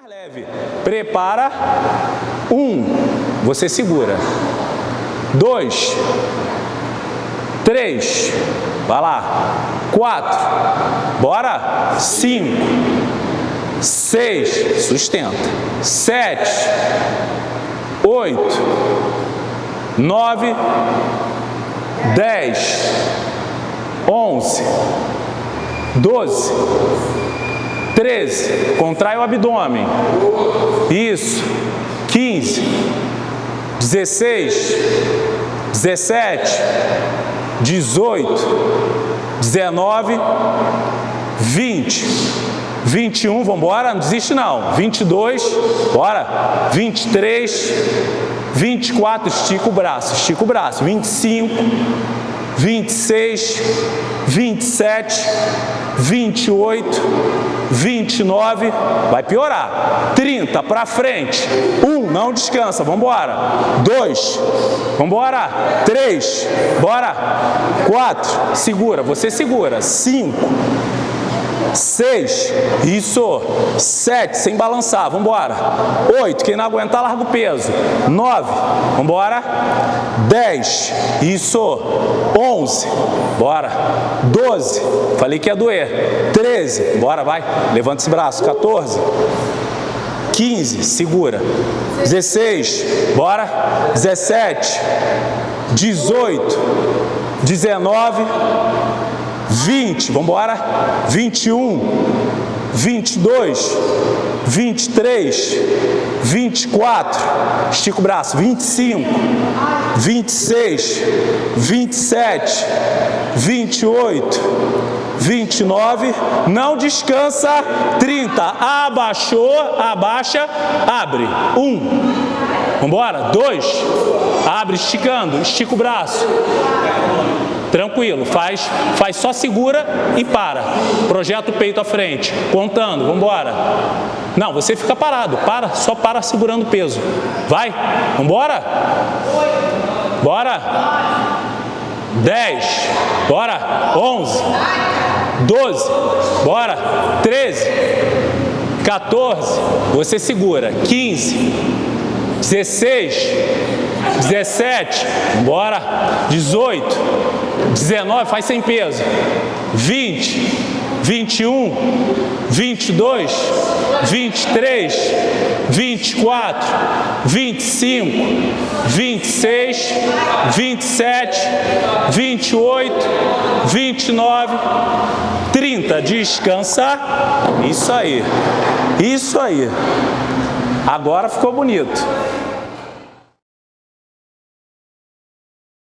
mais leve. Prepara. Um. Você segura. Dois. Três. Vai lá. Quatro. Bora. Cinco. Seis. Sustenta. Sete. Oito. Nove. Dez. Onze. Doze. 13, contrai o abdômen. Isso. 15, 16, 17, 18, 19, 20, 21, vamos embora, não desiste não. 22, bora. 23, 24, estica o braço, estica o braço. 25, 26, 27, 28, 29, vai piorar. 30 para frente. 1, não descansa, vamos embora. 2, vamos embora. 3, bora. 4, segura, você segura. 5, Seis, isso. Sete, sem balançar, vamos embora. Oito, quem não aguentar, larga o peso. Nove, vamos embora. Dez, isso. Onze, bora. Doze, falei que ia doer. Treze, bora, vai. Levanta esse braço. 14, 15, segura. 16, bora. 17, 18, 19, 20, vamos embora, 21, 22, 23, 24, estica o braço, 25, 26, 27, 28, 29, não descansa, 30, abaixou, abaixa, abre, 1, vamos embora, 2, abre, esticando, estica o braço, Tranquilo, faz, faz só segura e para. Projeta o peito à frente, contando, vamos embora. Não, você fica parado, para, só para segurando o peso. Vai, vamos embora? Bora. 10, bora. 11, 12, bora. 13, 14, você segura. 15, 16, 17, bora. 18, 19, faz sem peso. 20, 21, 22, 23, 24, 25, 26, 27, 28, 29, 30. Descansa. Isso aí. Isso aí. Agora ficou bonito.